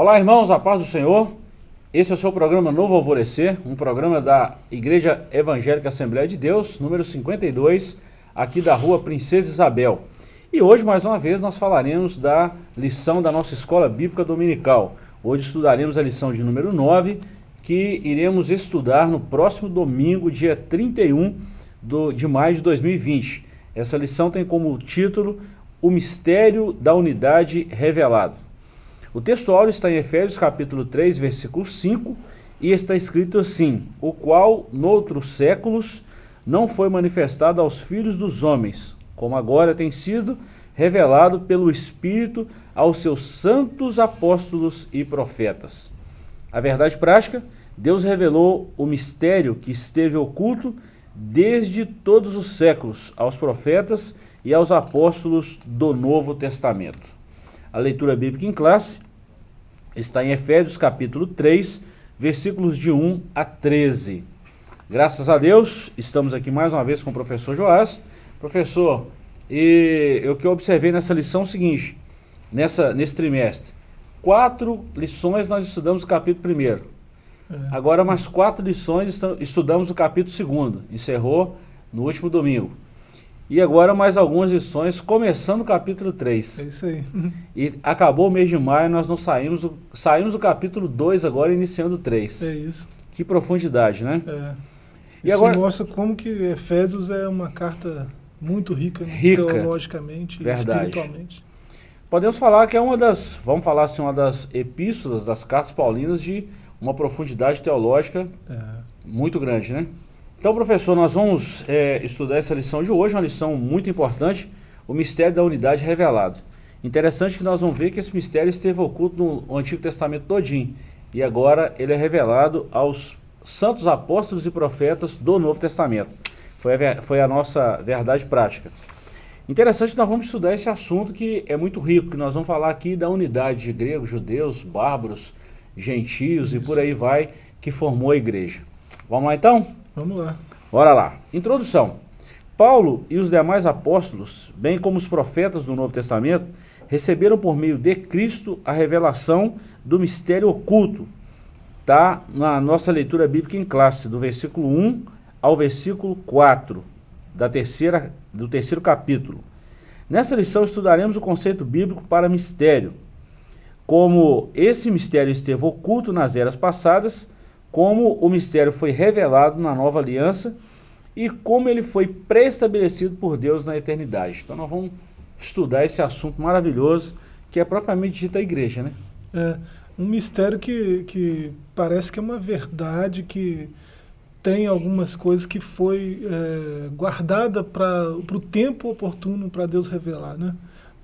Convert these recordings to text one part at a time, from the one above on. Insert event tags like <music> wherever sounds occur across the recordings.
Olá irmãos, a paz do Senhor. Esse é o seu programa Novo Alvorecer, um programa da Igreja Evangélica Assembleia de Deus, número 52, aqui da rua Princesa Isabel. E hoje, mais uma vez, nós falaremos da lição da nossa Escola Bíblica Dominical. Hoje estudaremos a lição de número 9, que iremos estudar no próximo domingo, dia 31 do, de maio de 2020. Essa lição tem como título O Mistério da Unidade Revelado. O texto áureo está em Efésios capítulo 3, versículo 5, e está escrito assim, o qual, noutros séculos, não foi manifestado aos filhos dos homens, como agora tem sido revelado pelo Espírito aos seus santos apóstolos e profetas. A verdade prática, Deus revelou o mistério que esteve oculto desde todos os séculos aos profetas e aos apóstolos do Novo Testamento. A leitura bíblica em classe está em Efésios capítulo 3, versículos de 1 a 13. Graças a Deus, estamos aqui mais uma vez com o professor Joás. Professor, e o que eu observei nessa lição é o seguinte, nessa, nesse trimestre, quatro lições nós estudamos o capítulo primeiro. É. Agora mais quatro lições estudamos o capítulo segundo. Encerrou no último domingo. E agora mais algumas lições, começando o capítulo 3. É isso aí. E acabou o mês de maio, nós não saímos, do, saímos do capítulo 2 agora, iniciando o 3. É isso. Que profundidade, né? É. E isso agora, mostra como que Efésios é uma carta muito rica, né? rica teologicamente verdade. e espiritualmente. Podemos falar que é uma das, vamos falar assim, uma das epístolas das cartas paulinas de uma profundidade teológica é. muito grande, né? Então, professor, nós vamos é, estudar essa lição de hoje, uma lição muito importante, o mistério da unidade revelado. Interessante que nós vamos ver que esse mistério esteve oculto no Antigo Testamento todinho, e agora ele é revelado aos santos apóstolos e profetas do Novo Testamento. Foi a, foi a nossa verdade prática. Interessante que nós vamos estudar esse assunto que é muito rico, que nós vamos falar aqui da unidade de gregos, judeus, bárbaros, gentios e por aí vai, que formou a igreja. Vamos lá então? Vamos lá. Bora lá. Introdução. Paulo e os demais apóstolos, bem como os profetas do Novo Testamento, receberam por meio de Cristo a revelação do mistério oculto. Está na nossa leitura bíblica em classe, do versículo 1 ao versículo 4 da terceira, do terceiro capítulo. Nessa lição estudaremos o conceito bíblico para mistério, como esse mistério esteve oculto nas eras passadas, como o mistério foi revelado na nova aliança e como ele foi preestabelecido por Deus na eternidade. Então nós vamos estudar esse assunto maravilhoso que é propriamente dita a igreja, né? É, um mistério que, que parece que é uma verdade, que tem algumas coisas que foi é, guardada para o tempo oportuno para Deus revelar, né?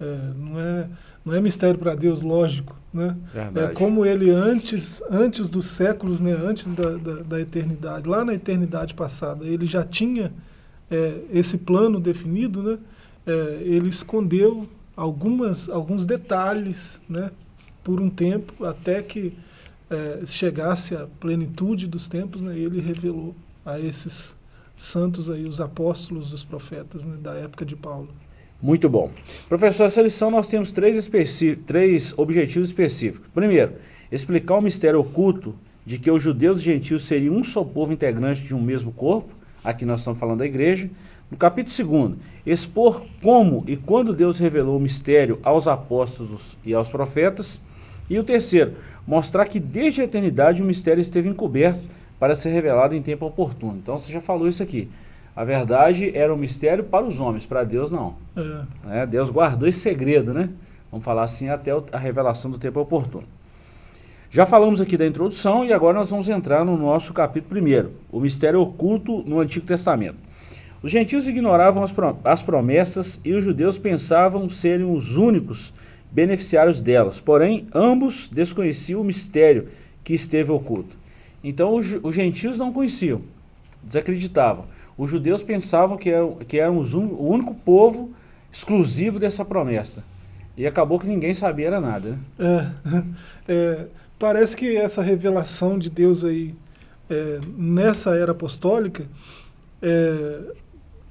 É, não, é, não é mistério para Deus, lógico. Né? É como ele antes, antes dos séculos, né, antes da, da, da eternidade, lá na eternidade passada, ele já tinha é, esse plano definido, né? É, ele escondeu algumas, alguns detalhes né, por um tempo, até que é, chegasse a plenitude dos tempos, né, ele revelou a esses santos aí, os apóstolos, os profetas né, da época de Paulo. Muito bom. Professor, essa lição nós temos três, três objetivos específicos. Primeiro, explicar o mistério oculto de que os judeus e gentios seriam um só povo integrante de um mesmo corpo. Aqui nós estamos falando da igreja. No capítulo 2, expor como e quando Deus revelou o mistério aos apóstolos e aos profetas. E o terceiro, mostrar que desde a eternidade o mistério esteve encoberto para ser revelado em tempo oportuno. Então você já falou isso aqui. A verdade era um mistério para os homens, para Deus não. É. É, Deus guardou esse segredo, né? Vamos falar assim até a revelação do tempo oportuno. Já falamos aqui da introdução e agora nós vamos entrar no nosso capítulo primeiro, o mistério oculto no Antigo Testamento. Os gentios ignoravam as promessas e os judeus pensavam serem os únicos beneficiários delas, porém ambos desconheciam o mistério que esteve oculto. Então os, os gentios não conheciam, desacreditavam os judeus pensavam que, eram, que éramos um, o único povo exclusivo dessa promessa. E acabou que ninguém sabia era nada. Né? É, <laughs> é, parece que essa revelação de Deus aí, é, nessa era apostólica, é,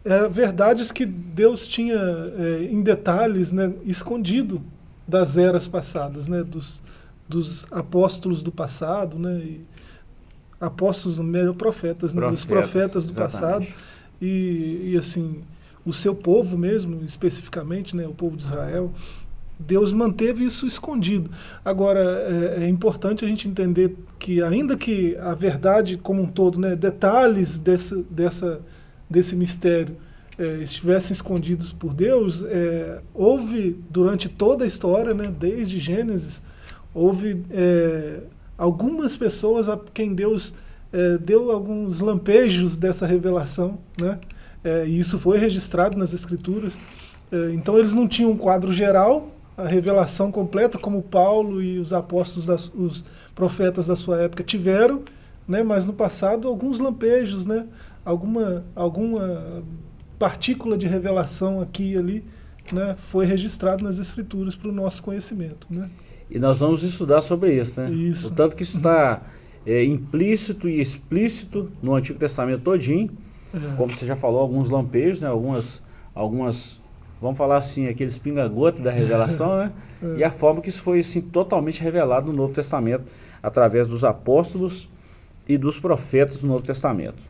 é, verdades que Deus tinha é, em detalhes né, escondido das eras passadas, né, dos, dos apóstolos do passado, né? E apóstolos, melhor profetas, né? Os profetas do exatamente. passado. E, e assim, o seu povo mesmo, especificamente, né? O povo de Israel. Deus manteve isso escondido. Agora, é, é, importante a gente entender que, ainda que a verdade como um todo, né, detalhes dessa, dessa, desse mistério é, estivessem escondidos por Deus, é, houve durante toda a história, né, desde Gênesis, houve é, algumas pessoas a quem Deus é, deu alguns lampejos dessa revelação, né, é, e isso foi registrado nas Escrituras. então eles não tinham um quadro geral, a revelação completa, como Paulo e os apóstolos, das, os profetas da sua época tiveram, né, mas no passado alguns lampejos, né, alguma, alguma partícula de revelação aqui e ali né, foi registrado nas escrituras para o nosso conhecimento. Né? E nós vamos estudar sobre isso, né? Isso. O tanto que isso está é, implícito e explícito no Antigo Testamento todinho, É. como você já falou, alguns lampejos, né? algumas, algumas vamos falar assim, aqueles pinga-gota da revelação, né? <laughs> É. E a forma que isso foi assim, totalmente revelado no Novo Testamento, através dos apóstolos e dos profetas do Novo Testamento.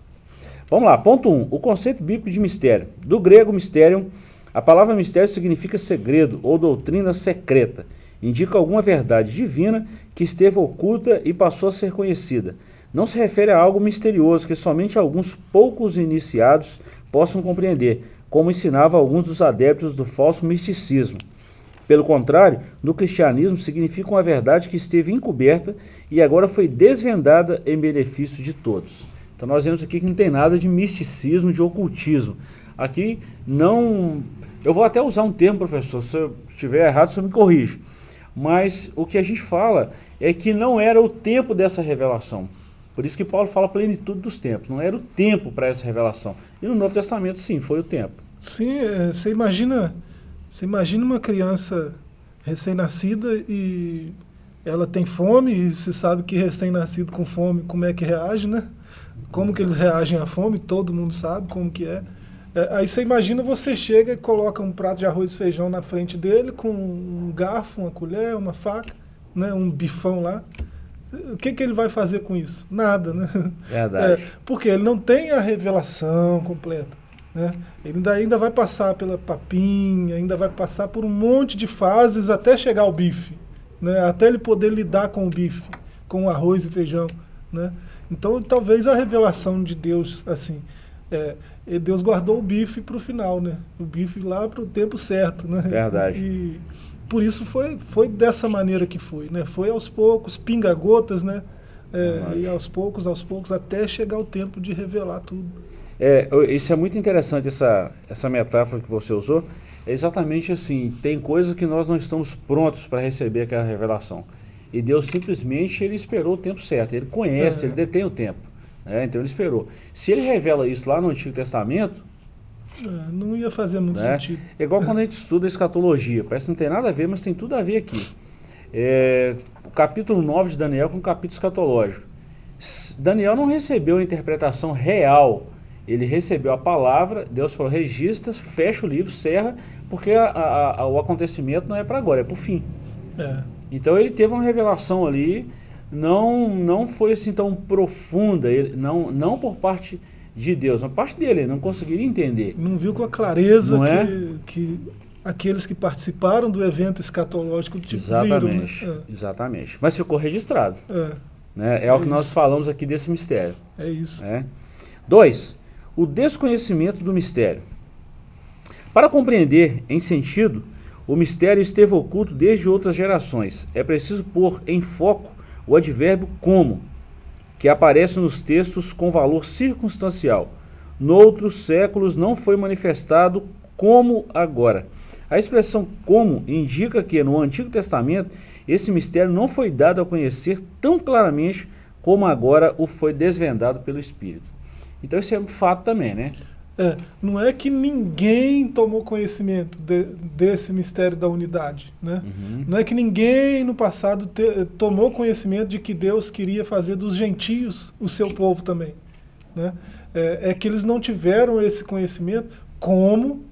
Vamos lá, ponto 1. Um, o conceito bíblico de mistério. Do grego mistério, a palavra mistério significa segredo ou doutrina secreta. Indica alguma verdade divina que esteve oculta e passou a ser conhecida. Não se refere a algo misterioso que somente alguns poucos iniciados possam compreender, como ensinava alguns dos adeptos do falso misticismo. Pelo contrário, no cristianismo significa uma verdade que esteve encoberta e agora foi desvendada em benefício de todos. Então nós vemos aqui que não tem nada de misticismo, de ocultismo. Aqui não... Eu vou até usar um termo, professor, se eu estiver errado, você me corrige. Mas o que a gente fala é que não era o tempo dessa revelação. Por isso que Paulo fala plenitude dos tempos. Não era o tempo para essa revelação. E no Novo Testamento, sim, foi o tempo. Sim, é, você imagina, você imagina uma criança recém-nascida e ela tem fome, e você sabe que recém-nascido com fome, como é que reage, né? Como que eles reagem à fome, todo mundo sabe como que é. É aí você imagina, você chega e coloca um prato de arroz e feijão na frente dele, com um garfo, uma colher, uma faca, né, um bifão lá. O que, que ele vai fazer com isso? Nada, né? Verdade. É, porque ele não tem a revelação completa. Né? Ele ainda, ainda vai passar pela papinha, ainda vai passar por um monte de fases até chegar ao bife. Né? Até ele poder lidar com o bife, com o arroz e feijão. Né? Então, talvez a revelação de Deus, assim, é, Deus guardou o bife para o final, né? O bife lá para o tempo certo, né? Verdade. E por isso foi, foi dessa maneira que foi, né? Foi aos poucos, pinga-gotas, né? É, e aos poucos, aos poucos, até chegar o tempo de revelar tudo. É, isso é muito interessante, essa, essa metáfora que você usou. É exatamente assim, tem coisas que nós não estamos prontos para receber aquela revelação. E Deus simplesmente ele esperou o tempo certo. Ele conhece, é. ele detém o tempo. Né? Então ele esperou. Se ele revela isso lá no Antigo Testamento... É, não ia fazer muito né? sentido. É igual quando a gente estuda a escatologia. Parece que não tem nada a ver, mas tem tudo a ver aqui. É, o capítulo 9 de Daniel com o capítulo escatológico. Daniel não recebeu a interpretação real. Ele recebeu a palavra, Deus falou, registra, fecha o livro, serra, porque a, a, a, o acontecimento não é para agora, é para o fim. É. Então ele teve uma revelação ali, não, não foi assim tão profunda, ele, não, não por parte de Deus, mas parte dele, ele não conseguiria entender. Não viu com a clareza Não que, é? que aqueles que participaram do evento escatológico tipo, Exatamente, viram. Né? exatamente. Mas ficou registrado. É, Né? É, É o que nós isso. falamos aqui desse mistério. é, é isso. Né? Dois, o desconhecimento do mistério. Para compreender em sentido, o mistério esteve oculto desde outras gerações. É preciso pôr em foco o advérbio como, que aparece nos textos com valor circunstancial. Noutros séculos não foi manifestado como agora. A expressão como indica que no Antigo Testamento esse mistério não foi dado a conhecer tão claramente como agora o foi desvendado pelo Espírito. Então isso é um fato também, né? É, não é que ninguém tomou conhecimento de- desse mistério da unidade. Né? Uhum. Não é que ninguém no passado te- tomou conhecimento de que Deus queria fazer dos gentios o seu povo também. Né? É, é que eles não tiveram esse conhecimento como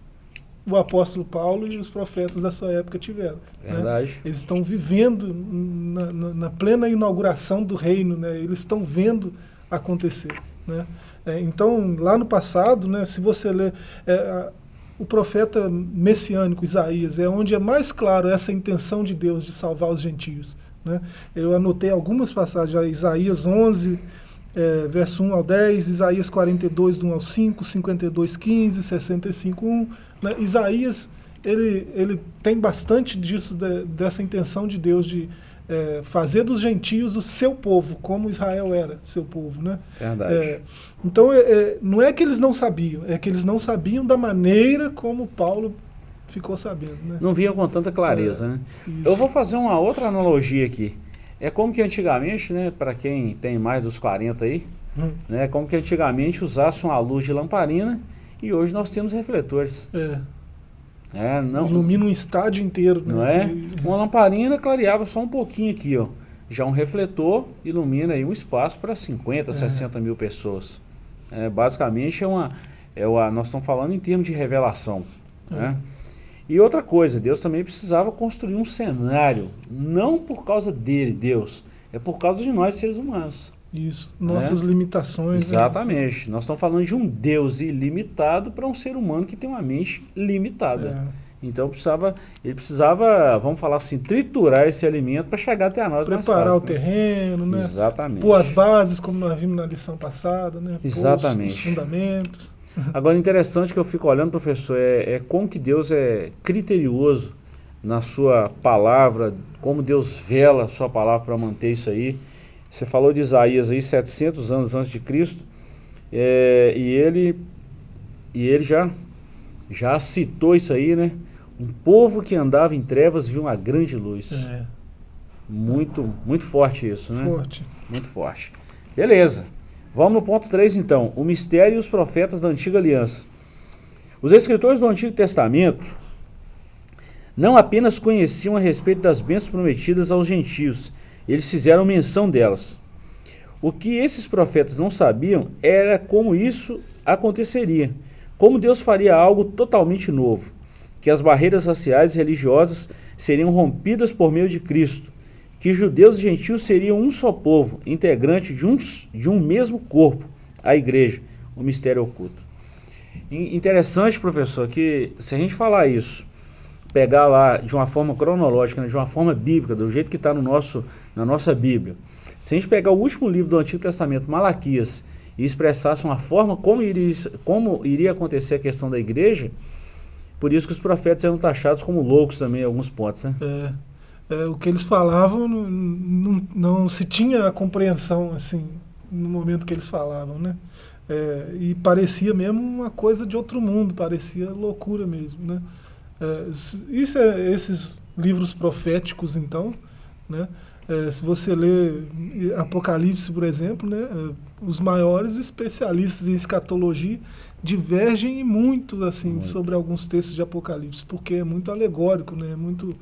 o apóstolo Paulo e os profetas da sua época tiveram. Né? Verdade. Né? Eles estão vivendo na, na, na, plena inauguração do reino, né? eles estão vendo acontecer. Né? É, então, lá no passado, né, se você ler é, o profeta messiânico Isaías, é onde é mais claro essa intenção de Deus de salvar os gentios. Né? Eu anotei algumas passagens, Isaías 11, é, verso 1 ao 10, Isaías 42, do 1 ao 5, 52, 15, 65, 1. Né? Isaías, ele, ele tem bastante disso, de, dessa intenção de Deus de é, fazer dos gentios o seu povo, como Israel era seu povo. Né? Verdade. É, então, é, é, não é que eles não sabiam, é que eles não sabiam da maneira como Paulo ficou sabendo. Né? Não vinha com tanta clareza. né? Eu vou fazer uma outra analogia aqui. É como que antigamente, né, para quem tem mais dos 40 aí, hum. né, como que antigamente usasse uma luz de lamparina e hoje nós temos refletores. É. É, não, Ilumina um estádio inteiro. Né? Não é? Uma lamparina clareava só um pouquinho aqui, ó. Já um refletor ilumina aí um espaço para 50, é. 60 mil pessoas. É, basicamente é uma, é uma, nós estamos falando em termos de revelação. É. Né? E outra coisa, Deus também precisava construir um cenário, não por causa dele, Deus, é por causa de nós seres humanos. Isso, nossas né? limitações. Né? Exatamente. Né? Nós estamos falando de um Deus ilimitado para um ser humano que tem uma mente limitada. É. Então precisava, ele precisava, vamos falar assim, triturar esse alimento para chegar até a nós Preparar fácil, o né? terreno, né? Exatamente. Pôr as bases, como nós vimos na lição passada, né? Exatamente. Pôr os fundamentos. <laughs> Agora, interessante que eu fico olhando, professor, é, é como que Deus é criterioso na sua palavra, como Deus vela a sua palavra para manter isso aí. Você falou de Isaías aí, 700 anos antes de Cristo, é, e ele, e ele já, já citou isso aí, né? Um povo que andava em trevas viu uma grande luz. É. Muito, muito forte isso, né? Forte. Muito forte. Beleza. Vamos no ponto 3 então, o mistério e os profetas da antiga aliança. Os escritores do Antigo Testamento não apenas conheciam a respeito das bênçãos prometidas aos gentios, eles fizeram menção delas. O que esses profetas não sabiam era como isso aconteceria, como Deus faria algo totalmente novo, que as barreiras raciais e religiosas seriam rompidas por meio de Cristo, que judeus e gentios seriam um só povo, integrante de um, de um mesmo corpo, a igreja, o mistério oculto. Interessante, professor, que se a gente falar isso, pegar lá de uma forma cronológica, né, de uma forma bíblica, do jeito que está no nosso, na nossa Bíblia, se a gente pegar o último livro do Antigo Testamento, Malaquias, e expressasse uma forma como iria, como iria acontecer a questão da igreja, por isso que os profetas eram taxados como loucos também em alguns pontos, né? É é, o que eles falavam não, não, não, se tinha a compreensão assim no momento que eles falavam, né? É, e parecia mesmo uma coisa de outro mundo, parecia loucura mesmo, né? É, isso é, esses livros proféticos, então, né? É, se você lê Apocalipse, por exemplo, né? É, os maiores especialistas em escatologia divergem muito assim muito. sobre alguns textos de Apocalipse, porque é muito alegórico, né? É muito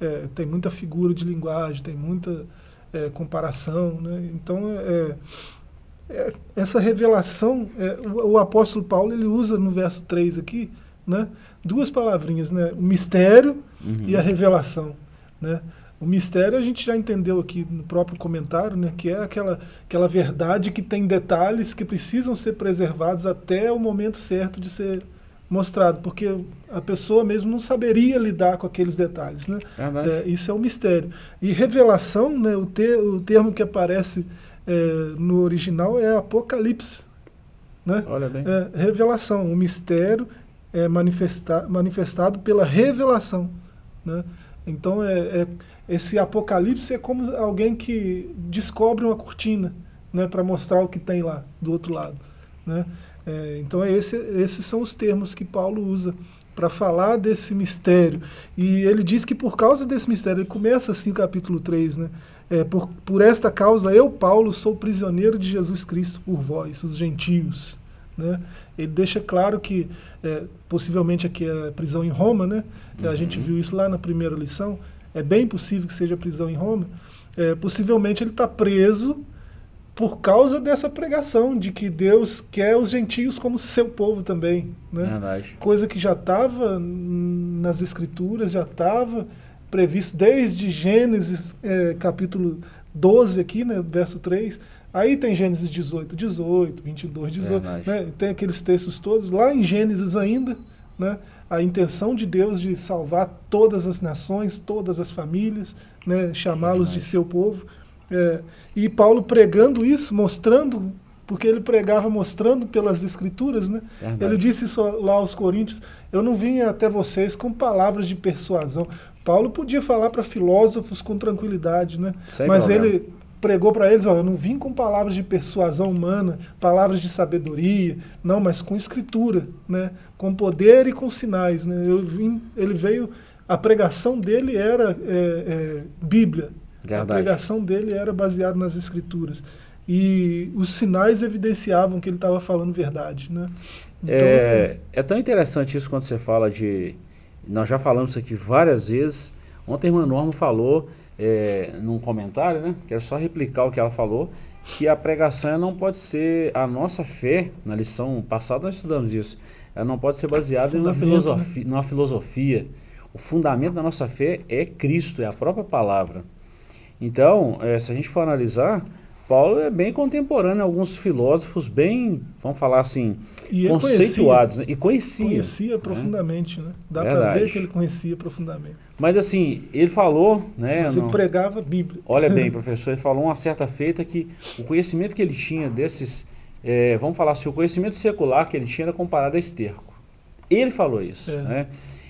é, tem muita figura de linguagem, tem muita é, comparação. Né? Então, é, essa revelação, o, o, apóstolo Paulo ele usa no verso 3 aqui né, duas palavrinhas, né, o mistério uhum. e a revelação. Né? O mistério a gente já entendeu aqui no próprio comentário, né, que é aquela, aquela verdade que tem detalhes que precisam ser preservados até o momento certo de ser mostrado, porque a pessoa mesmo não saberia lidar com aqueles detalhes. Né? É, isso é um mistério. E revelação, né, o, ter, o termo que aparece é, no original é Apocalipse. Né? Olha bem. É, revelação, o mistério é manifesta, manifestado pela revelação. Né? Então, é, é, esse Apocalipse é como alguém que descobre uma cortina né, para mostrar o que tem lá, do outro lado. Né? É, então é esse, esses são os termos que Paulo usa para falar desse mistério. E ele diz que por causa desse mistério, ele começa assim o capítulo 3, né? É, por, por esta causa, eu, Paulo, sou prisioneiro de Jesus Cristo por vós, os gentios. Né? Ele deixa claro que, é, possivelmente aqui é prisão em Roma, né? Uhum. a gente viu isso lá na primeira lição, é bem possível que seja prisão em Roma. É, possivelmente ele está preso por causa dessa pregação de que Deus quer os gentios como seu povo também. Né? Verdade. Coisa que já estava nas escrituras, já estava previsto desde Gênesis é, capítulo 12 aqui, né, verso 3, aí tem Gênesis 18, 18, 22, 18, né, tem aqueles textos todos, lá em Gênesis ainda, né, a intenção de Deus de salvar todas as nações, todas as famílias, né, chamá-los de seu povo, é, e Paulo pregando isso, mostrando, porque ele pregava mostrando pelas escrituras, né? Ele disse isso lá aos coríntios, eu não vim até vocês com palavras de persuasão. Paulo podia falar para filósofos com tranquilidade, né? Sem Mas problema. ele pregou para eles, ó, eu não vim com palavras de persuasão humana, palavras de sabedoria, não, mas com escritura, né? com poder e com sinais. Né? Eu vim, ele veio, a pregação dele era é, é, Bíblia, Verdade. A pregação dele era baseada nas escrituras. E os sinais evidenciavam que ele estava falando verdade. Né? Então, é, é tão interessante isso quando você fala de... Nós já falamos isso aqui várias vezes. Ontem a irmã Norma falou é, num comentário, né? Quero só replicar o que ela falou, que a pregação não pode ser a nossa fé, na lição passada nós estudamos isso, ela não pode ser baseada em uma filosofia, né? numa filosofia. O fundamento da nossa fé é Cristo, é a própria palavra. Então, é, se a gente for analisar, Paulo é bem contemporâneo, alguns filósofos bem, vamos falar assim, e conceituados. Conhecia, né? E conhecia. Conhecia né? profundamente, né? Dá para ver que ele conhecia profundamente. Mas assim, ele falou... Né, Mas ele pregava a Bíblia. Olha bem, <laughs> professor, ele falou uma certa feita que o conhecimento que ele tinha desses... É, vamos falar assim, o conhecimento secular que ele tinha era comparado a esterco. Ele falou isso, é. né?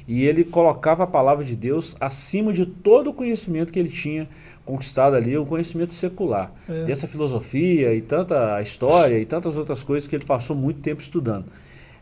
E ele colocava a palavra de Deus acima de todo o conhecimento que ele tinha conquistado ali, o conhecimento secular. É. Dessa filosofia e tanta história e tantas outras coisas que ele passou muito tempo estudando.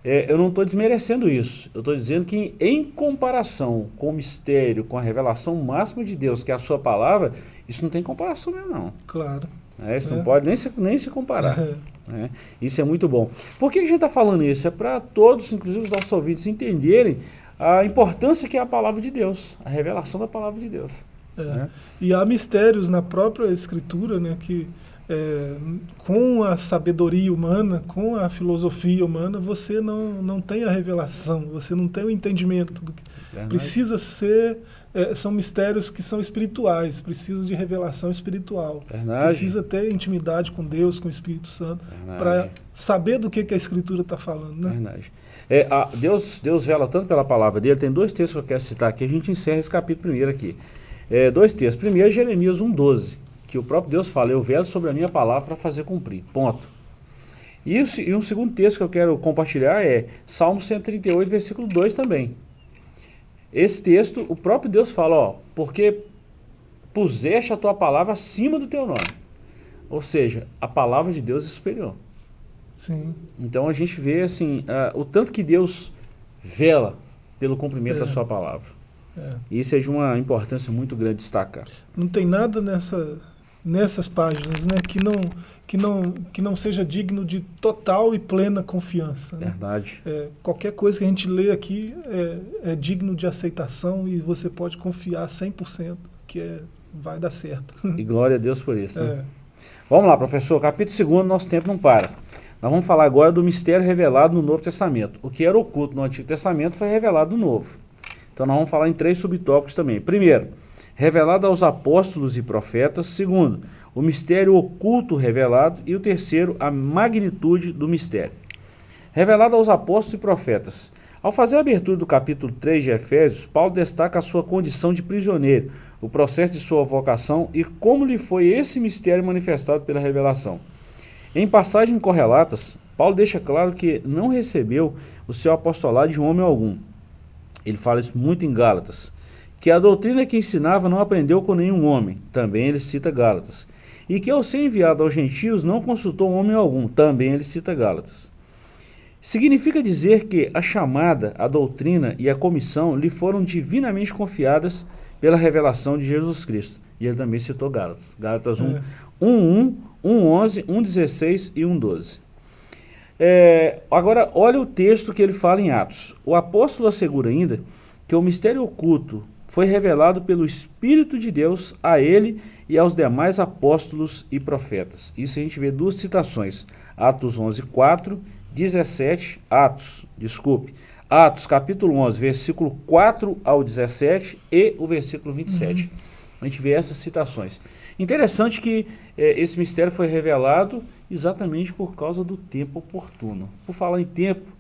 É, eu não estou desmerecendo isso. Eu estou dizendo que em comparação com o mistério, com a revelação máxima de Deus, que é a sua palavra, isso não tem comparação mesmo não. Claro. É, isso é. não pode nem se, nem se comparar. É. Né? Isso é muito bom. Por que a gente está falando isso? É para todos, inclusive os nossos ouvintes, entenderem a importância que é a palavra de Deus, a revelação da palavra de Deus. É. Né? E há mistérios na própria escritura né, que é, com a sabedoria humana, com a filosofia humana, você não, não tem a revelação, você não tem o entendimento. Do que precisa ser, é, são mistérios que são espirituais, precisa de revelação espiritual. Precisa ter intimidade com Deus, com o Espírito Santo, para saber do que, que a Escritura está falando. Né? É, a, Deus, Deus vela tanto pela palavra dele, tem dois textos que eu quero citar aqui, a gente encerra esse capítulo primeiro aqui. É, dois textos. Primeiro, Jeremias 1,12, que o próprio Deus fala, eu velo sobre a minha palavra para fazer cumprir. Ponto. E, o, e um segundo texto que eu quero compartilhar é Salmo 138, versículo 2 também. Esse texto, o próprio Deus fala, ó, porque puseste a tua palavra acima do teu nome. Ou seja, a palavra de Deus é superior. Sim. Então a gente vê assim, uh, o tanto que Deus vela pelo cumprimento é. da sua palavra. É. Isso é de uma importância muito grande destacar. Não tem nada nessa, nessas páginas né, que, não, que, não, que não seja digno de total e plena confiança. Né? Verdade. É, qualquer coisa que a gente lê aqui é, é digno de aceitação e você pode confiar 100% que é, vai dar certo. E glória a Deus por isso. Né? É. Vamos lá, professor. Capítulo 2, nosso tempo não para. Nós vamos falar agora do mistério revelado no Novo Testamento. O que era oculto no Antigo Testamento foi revelado no Novo. Então nós vamos falar em três subtópicos também. Primeiro, revelado aos apóstolos e profetas. Segundo, o mistério oculto revelado. E o terceiro, a magnitude do mistério. Revelado aos apóstolos e profetas. Ao fazer a abertura do capítulo 3 de Efésios, Paulo destaca a sua condição de prisioneiro, o processo de sua vocação e como lhe foi esse mistério manifestado pela revelação. Em passagens correlatas, Paulo deixa claro que não recebeu o seu apostolado de homem algum, ele fala isso muito em Gálatas, que a doutrina que ensinava não aprendeu com nenhum homem, também ele cita Gálatas, e que ao ser enviado aos gentios não consultou homem algum, também ele cita Gálatas. Significa dizer que a chamada, a doutrina e a comissão lhe foram divinamente confiadas pela revelação de Jesus Cristo. E ele também citou Gálatas. Gálatas 1, é. 1, 1, 1, 11, 1, 16 e 1, 12. É, agora, olha o texto que ele fala em Atos. O apóstolo assegura ainda que o mistério oculto foi revelado pelo Espírito de Deus a ele e aos demais apóstolos e profetas. Isso a gente vê duas citações, Atos 11, 4, 17, Atos, desculpe, Atos capítulo 11, versículo 4 ao 17 e o versículo 27. Uhum. A gente vê essas citações. Interessante que eh, esse mistério foi revelado exatamente por causa do tempo oportuno. Por falar em tempo,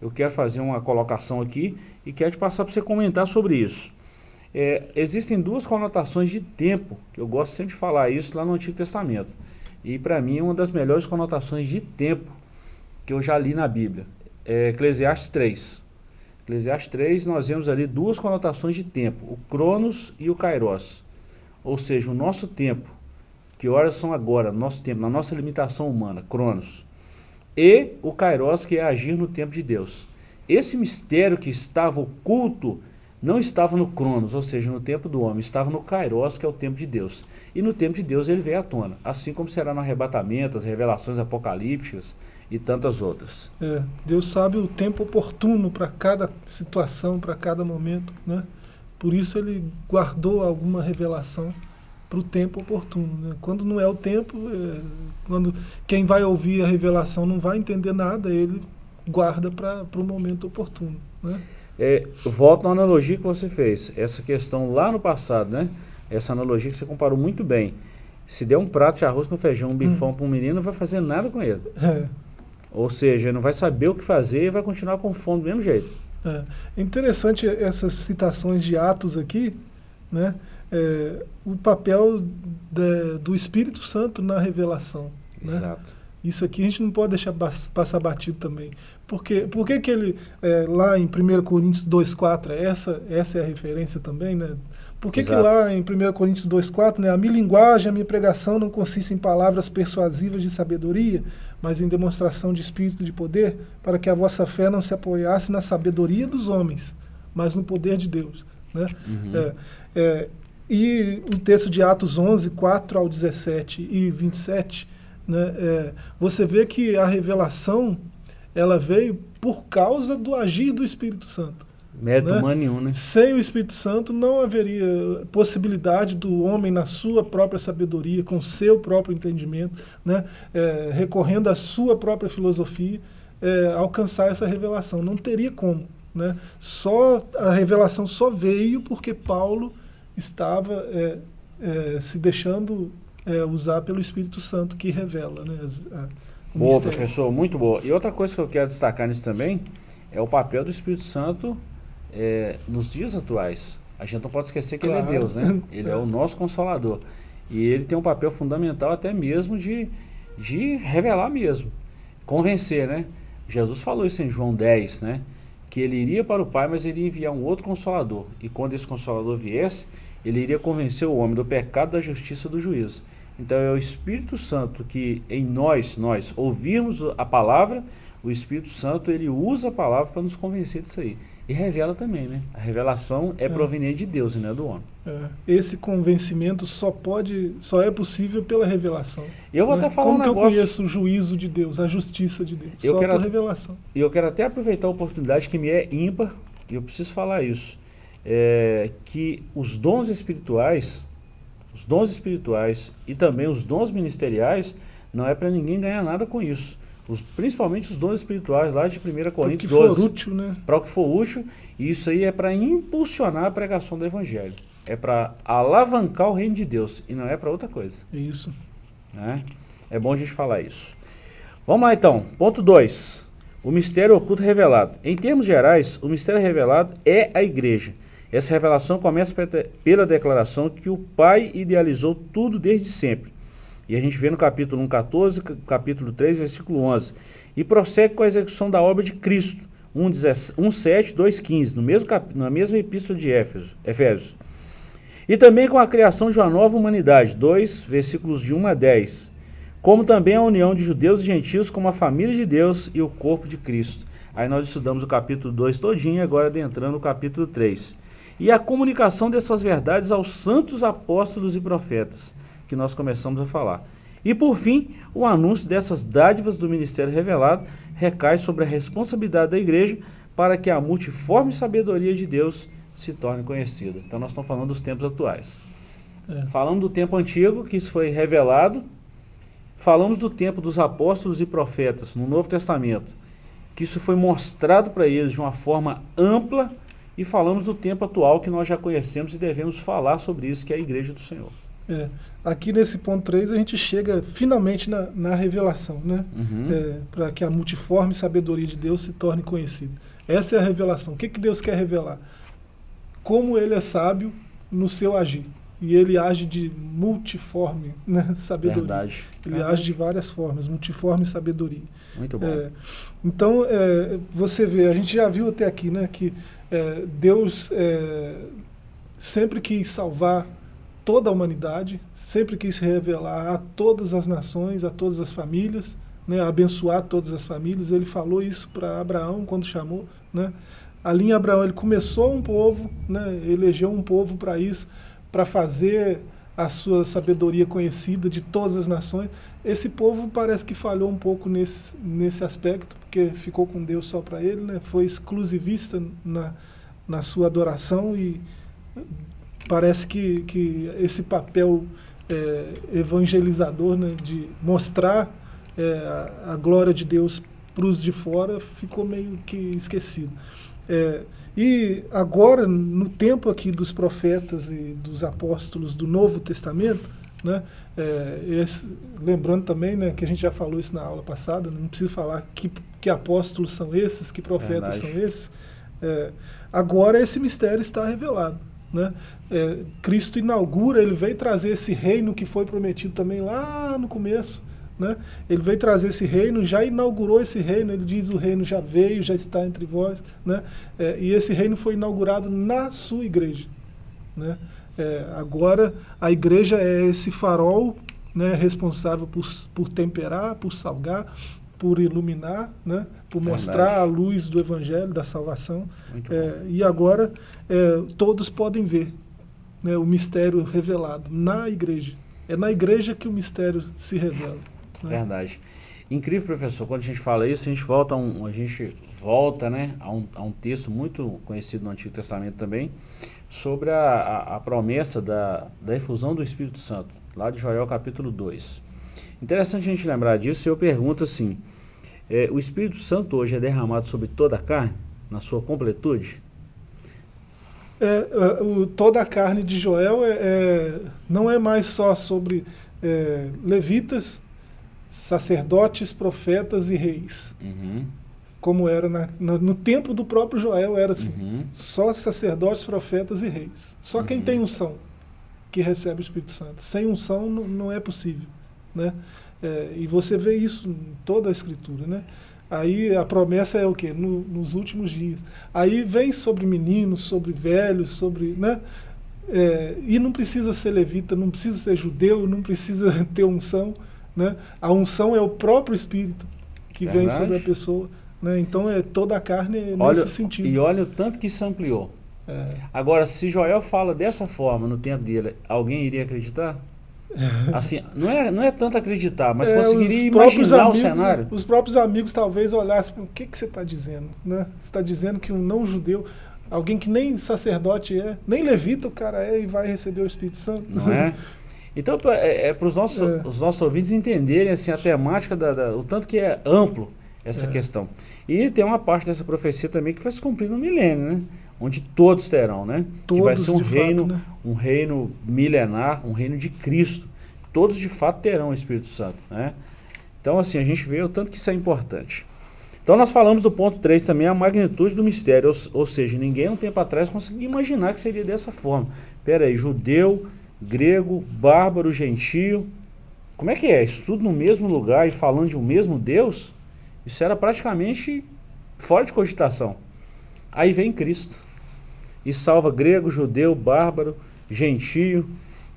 eu quero fazer uma colocação aqui e quero te passar para você comentar sobre isso. É, existem duas conotações de tempo, que eu gosto sempre de falar isso lá no Antigo Testamento. E para mim é uma das melhores conotações de tempo que eu já li na Bíblia. É Eclesiastes 3. Eclesiastes 3 nós vemos ali duas conotações de tempo, o Cronos e o Kairos. Ou seja, o nosso tempo, que horas são agora, nosso tempo, na nossa limitação humana, Cronos. E o Kairos, que é agir no tempo de Deus. Esse mistério que estava oculto não estava no Cronos, ou seja, no tempo do homem, estava no Kairos, que é o tempo de Deus. E no tempo de Deus ele veio à tona, assim como será no arrebatamento, as revelações apocalípticas e tantas outras. É, Deus sabe o tempo oportuno para cada situação, para cada momento, né? Por isso ele guardou alguma revelação para o tempo oportuno. Né? Quando não é o tempo, é, quando quem vai ouvir a revelação não vai entender nada, ele guarda para o momento oportuno. Né? É, volto na analogia que você fez, essa questão lá no passado, né? Essa analogia que você comparou muito bem. Se der um prato de arroz com feijão, um bifão hum. para um menino, não vai fazer nada com ele. É. Ou seja, não vai saber o que fazer e vai continuar com fome do mesmo jeito. É interessante essas citações de Atos aqui, né? É, o papel do Espírito Santo na revelação. Né? Exato. Isso aqui a gente não pode deixar passar batido também. Porque, por que, que ele, é, lá em 1 Coríntios 2,4, essa, essa é a referência também, né? Por que, que lá em 1 Coríntios 2,4, né, a minha linguagem, a minha pregação não consiste em palavras persuasivas de sabedoria, mas em demonstração de espírito de poder, para que a vossa fé não se apoiasse na sabedoria dos homens, mas no poder de Deus. Né? Uhum. É, é, e o texto de Atos 11, 4 ao 17 e 27, né, é, você vê que a revelação ela veio por causa do agir do Espírito Santo. Mérito né? humano nenhum, né? Sem o Espírito Santo não haveria possibilidade do homem na sua própria sabedoria, com seu próprio entendimento, né? É, recorrendo à sua própria filosofia, é, alcançar essa revelação. Não teria como. Né? Só, a revelação só veio porque Paulo estava é, é se deixando é, usar pelo Espírito Santo que revela. Né? A, boa, mistério. professor, muito boa. E outra coisa que eu quero destacar nisso também é o papel do Espírito Santo é, nos dias atuais. A gente não pode esquecer que claro. ele é Deus, né? <laughs> Ele é. é o nosso consolador. E ele tem um papel fundamental até mesmo de, de revelar mesmo, convencer, né? Jesus falou isso em João 10, né? Que ele iria para o Pai, mas iria enviar um outro consolador. E quando esse consolador viesse, ele iria convencer o homem do pecado, da justiça e do juízo. Então é o Espírito Santo que em nós, nós ouvirmos a palavra, o Espírito Santo ele usa a palavra para nos convencer disso aí. E revela também, né? A revelação é, é. proveniente de Deus e não é do homem. É. Esse convencimento só pode, só é possível pela revelação. Eu vou né? até falar Como um negócio. Como eu conheço o juízo de Deus, a justiça de Deus? Eu só quero, por revelação. E eu quero até aproveitar a oportunidade que me é ímpar, e eu preciso falar isso, é, que os dons espirituais, os dons espirituais e também os dons ministeriais, não é para ninguém ganhar nada com isso. Os, principalmente os dons espirituais lá de 1 Coríntios 12. Para o que for útil, né? Para o que for útil. E isso aí é para impulsionar a pregação do Evangelho. É para alavancar o reino de Deus. E não é para outra coisa. Isso. Né? É bom a gente falar isso. Vamos lá então. Ponto 2. O mistério oculto revelado. Em termos gerais, o mistério revelado é a igreja. Essa revelação começa pela declaração que o Pai idealizou tudo desde sempre e a gente vê no capítulo 1, 14, capítulo 3, versículo 11. E prossegue com a execução da obra de Cristo, 1, 7, 2, 15, no mesmo cap, na mesma epístola de Éfeso, Efésios. E também com a criação de uma nova humanidade, 2, versículos de 1 a 10. Como também a união de judeus e gentios como a família de Deus e o corpo de Cristo. Aí nós estudamos o capítulo 2 todinho, agora adentrando o capítulo 3. E a comunicação dessas verdades aos santos apóstolos e profetas que nós começamos a falar. E por fim, o anúncio dessas dádivas do ministério revelado recai sobre a responsabilidade da igreja para que a multiforme sabedoria de Deus se torne conhecida. Então nós estamos falando dos tempos atuais. É. Falamos do tempo antigo, que isso foi revelado. Falamos do tempo dos apóstolos e profetas, no Novo Testamento, que isso foi mostrado para eles de uma forma ampla. E falamos do tempo atual, que nós já conhecemos e devemos falar sobre isso, que é a Igreja do Senhor. É. Aqui nesse ponto 3 a gente chega finalmente na, na revelação, né? Uhum. É, para que a multiforme sabedoria de Deus se torne conhecida. Essa é a revelação. O que, que Deus quer revelar? Como ele é sábio no seu agir. E ele age de multiforme né? <laughs> sabedoria. Verdade. Ele Verdade. age de várias formas, multiforme sabedoria. Muito bom. É, então, é, você vê, a gente já viu até aqui, né, que é, Deus é, sempre quis salvar toda a humanidade, sempre quis revelar a todas as nações, a todas as famílias, né, abençoar todas as famílias. Ele falou isso para Abraão quando chamou. Né? Ali em Abraão ele começou um povo, né, elegeu um povo para isso, para fazer a sua sabedoria conhecida de todas as nações. Esse povo parece que falhou um pouco nesse, nesse aspecto, porque ficou com Deus só para ele, né? foi exclusivista na, na sua adoração e parece que, que esse papel é, evangelizador né, de mostrar é, a, a, glória de Deus para os de fora ficou meio que esquecido. É, e agora, no tempo aqui dos profetas e dos apóstolos do Novo Testamento, né, é, esse, lembrando também né, que a gente já falou isso na aula passada, não preciso falar que, que apóstolos são esses, que profetas Verdade. são esses. É, agora esse mistério está revelado. Né? É, Cristo inaugura, ele veio trazer esse reino que foi prometido também lá no começo. Né? Ele veio trazer esse reino, já inaugurou esse reino, ele diz o reino já veio, já está entre vós. Né? É, e esse reino foi inaugurado na sua igreja. Né? É, agora a igreja é esse farol né, responsável por, por temperar, por salgar, por iluminar, né, por mostrar a luz do Evangelho, da salvação. É, e agora é, todos podem ver né, o mistério revelado na igreja. É na igreja que o mistério se revela. Né? Verdade. Incrível, professor, quando a gente fala isso, a gente volta a um, a gente volta, né, a, um, a um texto muito conhecido no Antigo Testamento também, sobre a, a, a promessa da, da efusão do Espírito Santo, lá de Joel capítulo 2. Interessante a gente lembrar disso, eu pergunto assim, é, o Espírito Santo hoje é derramado sobre toda a carne, na sua completude? É, é o, toda a carne de Joel é, é não é mais só sobre é, levitas, sacerdotes, profetas e reis. Uhum. Como era na, na, no tempo do próprio Joel, era assim. Uhum. Só sacerdotes, profetas e reis. Só uhum. quem tem unção que recebe o Espírito Santo. Sem unção não, não é possível. Né? É, e você vê isso em toda a escritura, né? Aí a promessa é o quê? No, nos últimos dias. Aí vem sobre meninos, sobre velhos, sobre, né? É, e não precisa ser levita, não precisa ser judeu, não precisa <laughs> ter unção, né? A unção é o próprio Espírito que Verdade. vem sobre a pessoa, né? Então é toda a carne olha, nesse sentido. E olha o tanto que isso ampliou. É. Agora, se Joel fala dessa forma no tempo dele, alguém iria acreditar? Assim, não é, não é tanto acreditar, mas é, conseguiria imaginar amigos, o cenário. Os próprios amigos talvez olhassem, o que, que você está dizendo? Né? Você está dizendo que um não judeu, alguém que nem sacerdote é, nem levita o cara é e vai receber o Espírito Santo. Não é? <laughs> Então é, é para os nossos, é. os nossos ouvintes entenderem assim, a temática, da, da, o tanto que é amplo essa é. questão. E tem uma parte dessa profecia também que vai se cumprir no milênio, né? Onde todos terão, né? Todos, que vai ser um reino, fato, né? um reino milenar, um reino de Cristo. Todos de fato terão o Espírito Santo, né? Então assim, a gente vê o tanto que isso é importante. Então nós falamos do ponto 3 também, a magnitude do mistério, ou, ou seja, ninguém um tempo atrás conseguia imaginar que seria dessa forma. Pera aí, judeu, grego, bárbaro, gentio, como é que é? Isso tudo no mesmo lugar e falando de um mesmo Deus? Isso era praticamente fora de cogitação. Aí vem Cristo e salva grego, judeu, bárbaro, gentio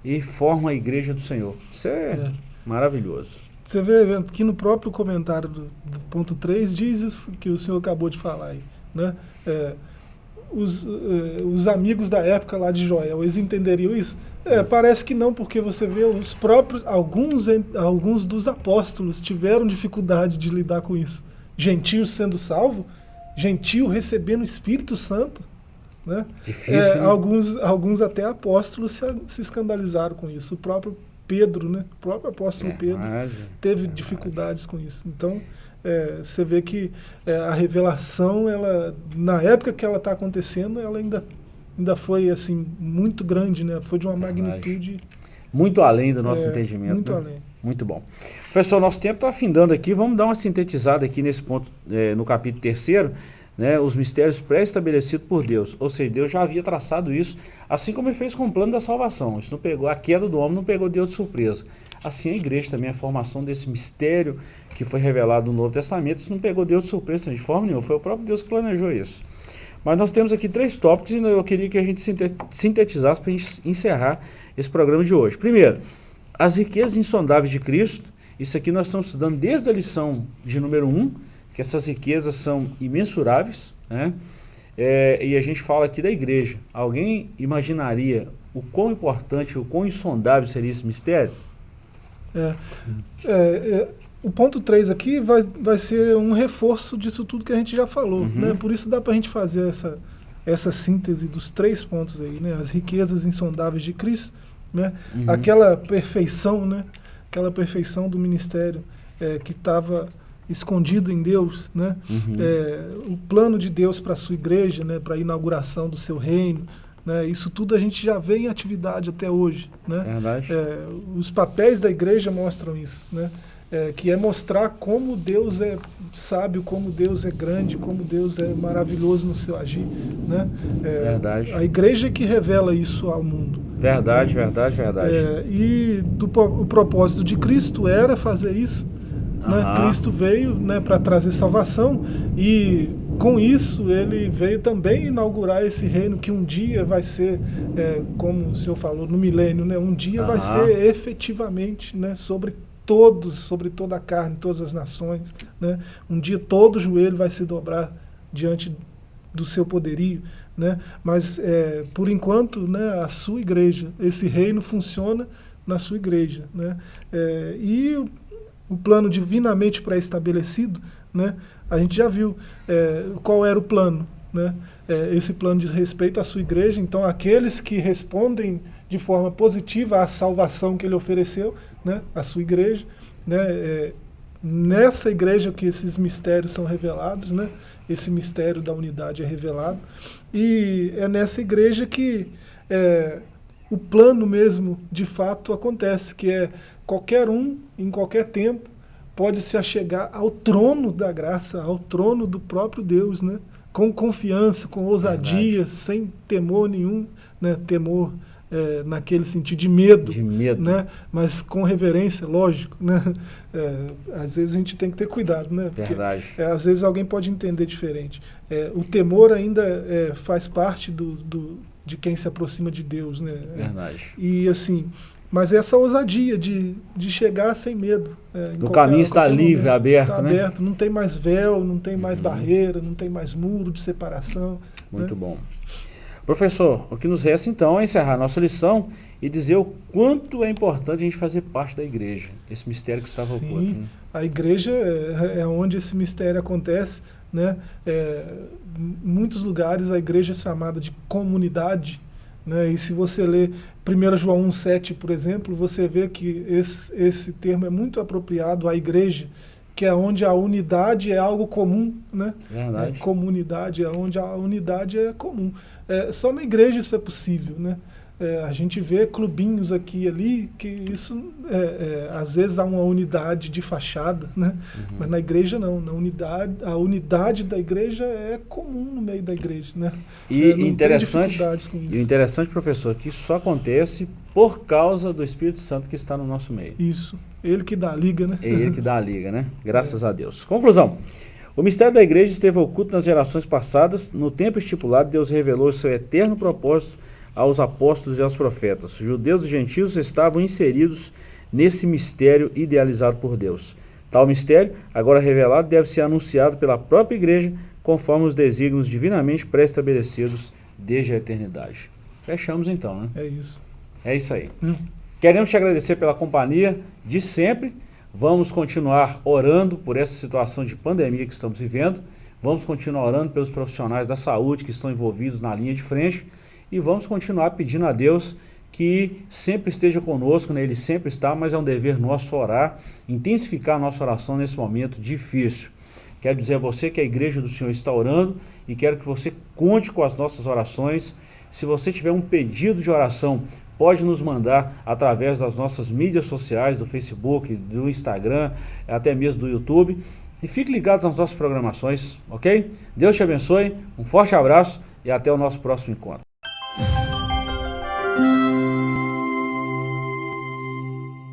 e forma a igreja do Senhor. Isso é, é. maravilhoso. Você vê aqui no próprio comentário do, do, ponto 3 diz isso que o senhor acabou de falar aí. Né? É, os, é, os amigos da época lá de Joel, eles entenderiam isso? É, parece que não, porque você vê os próprios, alguns, alguns dos apóstolos tiveram dificuldade de lidar com isso. Gentios sendo salvo, gentio recebendo o Espírito Santo. Né? Difícil, é, né? alguns, alguns até apóstolos se, se escandalizaram com isso. O próprio Pedro, né? o próprio apóstolo É, Pedro, teve dificuldades com isso. Então, é, você vê que é, a revelação, ela, na época que ela está acontecendo, ela ainda, ainda foi assim muito grande, né? Foi de uma Verdade. magnitude Muito além do nosso é, entendimento. muito né? além. Muito bom. Professor, nosso tempo está afindando aqui. Vamos dar uma sintetizada aqui nesse ponto, no capítulo terceiro, né, os mistérios pré-estabelecidos por Deus. Ou seja, Deus já havia traçado isso, assim como ele fez com o plano da salvação. Isso não pegou, a queda do homem não pegou Deus de surpresa. Assim a igreja também, a formação desse mistério que foi revelado no Novo Testamento, isso não pegou Deus de surpresa de forma nenhuma. Foi o próprio Deus que planejou isso. Mas nós temos aqui três tópicos e eu queria que a gente sinte- sintetizasse para a gente encerrar esse programa de hoje. Primeiro, as riquezas insondáveis de Cristo, isso aqui nós estamos estudando desde a lição de número 1, que essas riquezas são imensuráveis, né? É, e a gente fala aqui da igreja. Alguém imaginaria o quão importante, o quão insondável seria esse mistério? É, é, é, o ponto 3 aqui vai, vai ser um reforço disso tudo que a gente já falou. Uhum. Né? Por isso dá para a gente fazer essa, essa síntese dos três pontos aí, né? As riquezas insondáveis de Cristo, né? Uhum. Aquela perfeição, né? Aquela perfeição do ministério é, que estava escondido em Deus, né? Uhum. É, o plano de Deus para a sua igreja, né? Para a inauguração do seu reino, né? Isso tudo a gente já vê em atividade até hoje, né? Verdade? É, os papéis da igreja mostram isso, né? É, que é mostrar como Deus é sábio, como Deus é grande, como Deus é maravilhoso no seu agir, né? É, Verdade. A igreja é que revela isso ao mundo. Verdade, verdade, verdade. É, e do, o propósito de Cristo era fazer isso. Né? Cristo veio né, para trazer salvação e com isso ele veio também inaugurar esse reino que um dia vai ser, é, como o senhor falou, no milênio, né? um dia vai ser efetivamente né, sobre todos, sobre toda a carne, todas as nações. Né? Um dia todo joelho vai se dobrar diante do seu poderio, né? Mas é, por enquanto, né, a sua igreja, esse reino funciona na sua igreja, né? É, e o plano divinamente pré-estabelecido, né? A gente já viu é, qual era o plano, né? É, esse plano diz respeito à sua igreja. Então, aqueles que respondem de forma positiva à salvação que ele ofereceu, né? À sua igreja, né? É, nessa igreja que esses mistérios são revelados, né? Esse mistério da unidade é revelado. E é nessa igreja que é, o plano mesmo, de fato, acontece, que é qualquer um, em qualquer tempo, pode se achegar ao trono da graça, ao trono do próprio Deus, né? Com confiança, com ousadia, Verdade. sem temor nenhum, né? Temor é, naquele sentido de medo, De medo. né? Mas com reverência, lógico, né? É, às vezes a gente tem que ter cuidado, né? Porque, Verdade. é, às vezes alguém pode entender diferente. É, o temor ainda é, faz parte do, do- de quem se aproxima de Deus, né? Verdade. e assim, mas essa ousadia de, de chegar sem medo. é, Do caminho está livre, aberto, está né? aberto, não tem mais véu, não tem mais Uhum. barreira, não tem mais muro de separação. Muito né? bom. Professor, o que nos resta então é encerrar a nossa lição e dizer o quanto é importante a gente fazer parte da igreja, esse mistério que estava Sim. oculto. Né? A igreja é, é onde esse mistério acontece. Né? É, em muitos lugares a igreja é chamada de comunidade. Né? E se você ler 1 João 1,7, por exemplo, você vê que esse, esse termo é muito apropriado à igreja, que é onde a unidade é algo comum. Né? Verdade. É, comunidade é onde a unidade é comum. É, só na igreja isso é possível, né? É, a gente vê clubinhos aqui e ali que isso é, é, às vezes há uma unidade de fachada, né? Uhum. Mas na igreja não, na unidade a unidade da igreja é comum no meio da igreja, né? E É, interessante, e interessante, professor, que isso só acontece por causa do Espírito Santo que está no nosso meio. Isso, ele que dá a liga, né? É ele que dá a liga, né? <laughs> Graças a Deus. Conclusão. O mistério da igreja esteve oculto nas gerações passadas. No tempo estipulado, Deus revelou seu eterno propósito aos apóstolos e aos profetas. Judeus e gentios estavam inseridos nesse mistério idealizado por Deus. Tal mistério, agora revelado, deve ser anunciado pela própria igreja, conforme os desígnios divinamente pré-estabelecidos desde a eternidade. Fechamos então, né? É isso. É isso aí. Hum. Queremos te agradecer pela companhia de sempre. Vamos continuar orando por essa situação de pandemia que estamos vivendo. Vamos continuar orando pelos profissionais da saúde que estão envolvidos na linha de frente e vamos continuar pedindo a Deus que sempre esteja conosco, né? Ele sempre está, mas é um dever nosso orar, intensificar a nossa oração nesse momento difícil. Quero dizer a você que a igreja do Senhor está orando e quero que você conte com as nossas orações. Se você tiver um pedido de oração, pode nos mandar através das nossas mídias sociais, do Facebook, do Instagram, até mesmo do YouTube. E fique ligado nas nossas programações, ok? Deus te abençoe, um forte abraço e até o nosso próximo encontro.